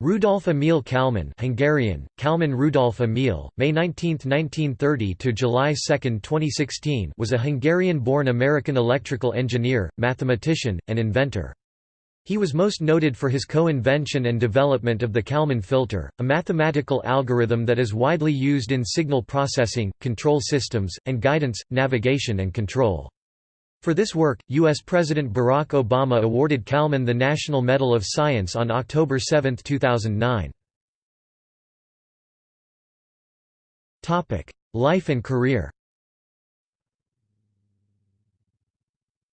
Rudolf Emil Kalman Hungarian, Kalman Rudolf Emil, May 19, 1930 to July 2, 2016 was a Hungarian-born American electrical engineer, mathematician, and inventor. He was most noted for his co-invention and development of the Kalman filter, a mathematical algorithm that is widely used in signal processing, control systems, and guidance, navigation and control. For this work, U.S. President Barack Obama awarded Kalman the National Medal of Science on October 7, 2009. Life and career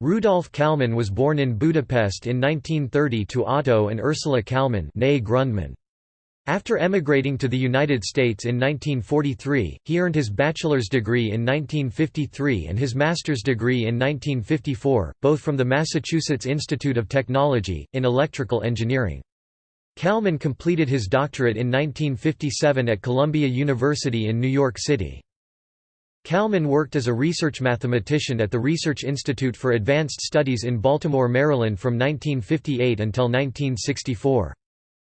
Rudolf Kalman was born in Budapest in 1930 to Otto and Ursula Kalman Grundmann. After emigrating to the United States in 1943, he earned his bachelor's degree in 1953 and his master's degree in 1954, both from the Massachusetts Institute of Technology, in electrical engineering. Kalman completed his doctorate in 1957 at Columbia University in New York City. Kalman worked as a research mathematician at the Research Institute for Advanced Studies in Baltimore, Maryland from 1958 until 1964.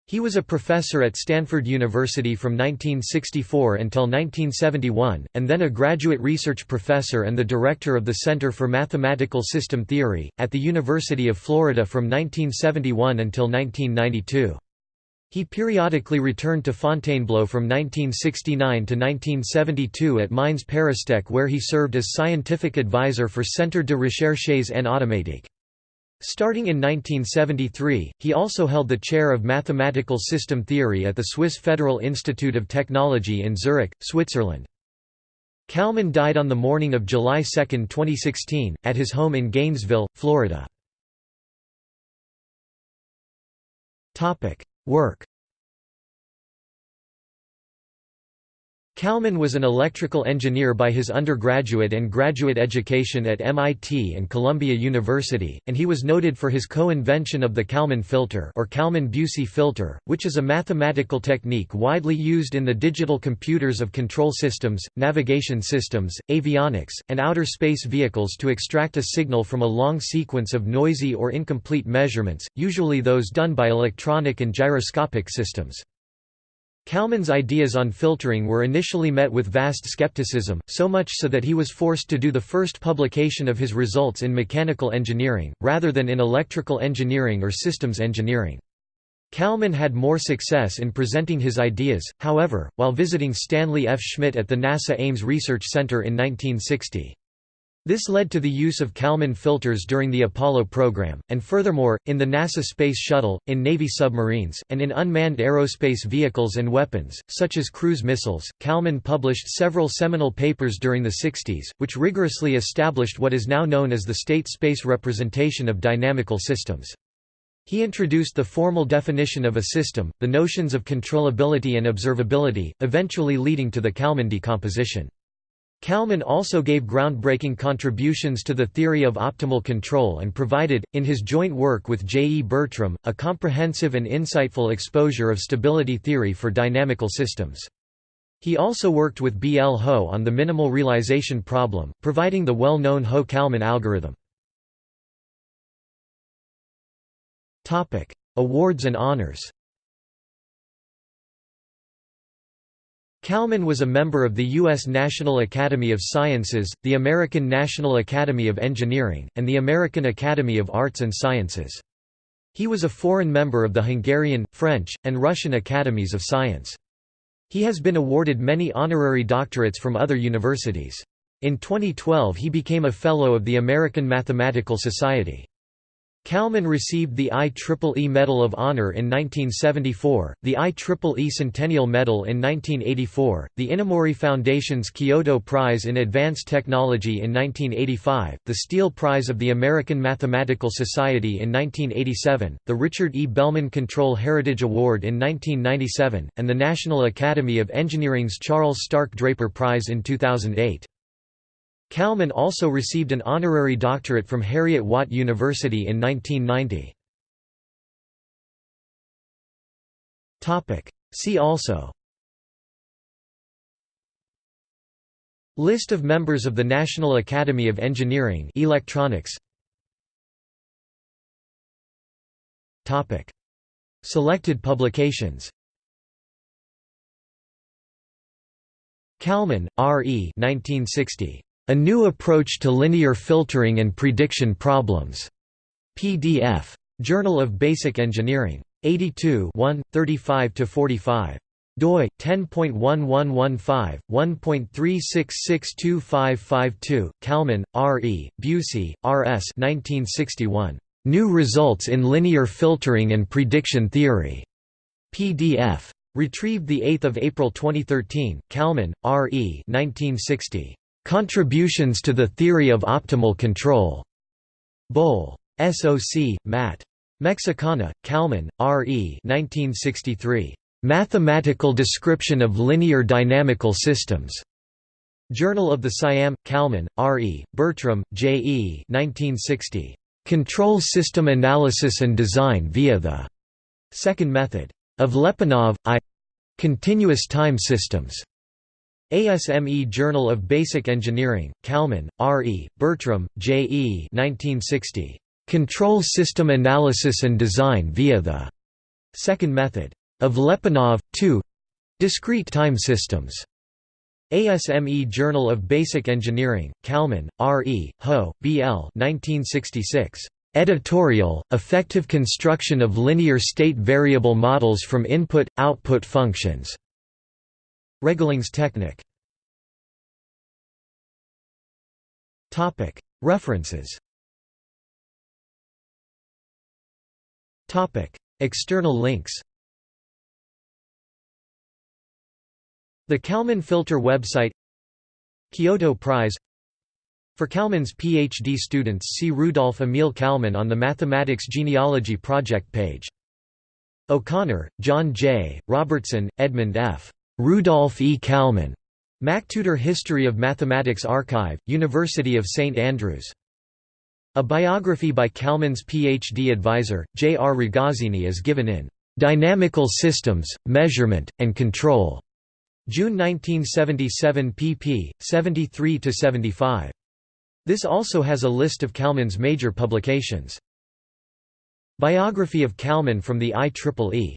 He was a professor at Stanford University from 1964 until 1971, and then a graduate research professor and the director of the Center for Mathematical System Theory, at the University of Florida from 1971 until 1992. He periodically returned to Fontainebleau from 1969 to 1972 at Mines Paristech where he served as scientific advisor for Centre de Recherches en Automatique. Starting in 1973, he also held the chair of mathematical system theory at the Swiss Federal Institute of Technology in Zurich, Switzerland. Kalman died on the morning of July 2, 2016, at his home in Gainesville, Florida. Work Kalman was an electrical engineer by his undergraduate and graduate education at MIT and Columbia University, and he was noted for his co-invention of the Kalman filter or Kalman-Bucy filter, which is a mathematical technique widely used in the digital computers of control systems, navigation systems, avionics, and outer space vehicles to extract a signal from a long sequence of noisy or incomplete measurements, usually those done by electronic and gyroscopic systems. Kalman's ideas on filtering were initially met with vast skepticism, so much so that he was forced to do the first publication of his results in mechanical engineering, rather than in electrical engineering or systems engineering. Kalman had more success in presenting his ideas, however, while visiting Stanley F. Schmidt at the NASA Ames Research Center in 1960. This led to the use of Kalman filters during the Apollo program, and furthermore, in the NASA Space Shuttle, in Navy submarines, and in unmanned aerospace vehicles and weapons, such as cruise missiles. Kalman published several seminal papers during the 60s, which rigorously established what is now known as the state space representation of dynamical systems. He introduced the formal definition of a system, the notions of controllability and observability, eventually leading to the Kalman decomposition. Kalman also gave groundbreaking contributions to the theory of optimal control and provided, in his joint work with J. E. Bertram, a comprehensive and insightful exposure of stability theory for dynamical systems. He also worked with B. L. Ho on the minimal realization problem, providing the well-known Ho-Kalman algorithm. Awards and honors Kalman was a member of the U.S. National Academy of Sciences, the American National Academy of Engineering, and the American Academy of Arts and Sciences. He was a foreign member of the Hungarian, French, and Russian Academies of Science. He has been awarded many honorary doctorates from other universities. In 2012 he became a Fellow of the American Mathematical Society. Kalman received the IEEE Medal of Honor in 1974, the IEEE Centennial Medal in 1984, the Inamori Foundation's Kyoto Prize in Advanced Technology in 1985, the Steele Prize of the American Mathematical Society in 1987, the Richard E. Bellman Control Heritage Award in 1997, and the National Academy of Engineering's Charles Stark Draper Prize in 2008. Kalman also received an honorary doctorate from Heriot-Watt University in 1990. See also List of members of the National Academy of Engineering electronics Selected publications Kalman, R. E. 1960. A New Approach to Linear Filtering and Prediction Problems. PDF. Journal of Basic Engineering. 82 35–45 doi 10.1115 1.36625552 Kalman R E Bucy R S 1961 New Results in Linear Filtering and Prediction Theory PDF retrieved the 8th of April 2013 Kalman R E 1960 Contributions to the Theory of Optimal Control Bol SOC Matt Mexicana Kalman R E 1963 Mathematical Description of Linear Dynamical Systems. Journal of the SIAM, Kalman, R. E., Bertram, J. E. 1960. Control System Analysis and Design via the Second Method. Of Lyapunov, I. Continuous Time Systems. ASME Journal of Basic Engineering, Kalman, R. E., Bertram, J. E. 1960. Control System Analysis and Design via the Second Method of Lyapunov, 2 Discrete time systems. ASME Journal of Basic Engineering, Kalman, R. E., Ho, B. L. 1966. Editorial, Effective Construction of Linear State Variable Models from Input-Output Functions. Regelungstechnik. References External links The Kalman Filter website Kyoto Prize For Kalman's PhD students see Rudolf Emil Kalman on the Mathematics Genealogy Project page. O'Connor, John J., Robertson, Edmund F. Rudolf E. Kalman. MacTutor History of Mathematics Archive, University of St Andrews. A biography by Kalman's PhD advisor, J. R. Ragazzini is given in "'Dynamical Systems, Measurement, and Control' June 1977 pp. 73–75. This also has a list of Kalman's major publications. Biography of Kalman from the IEEE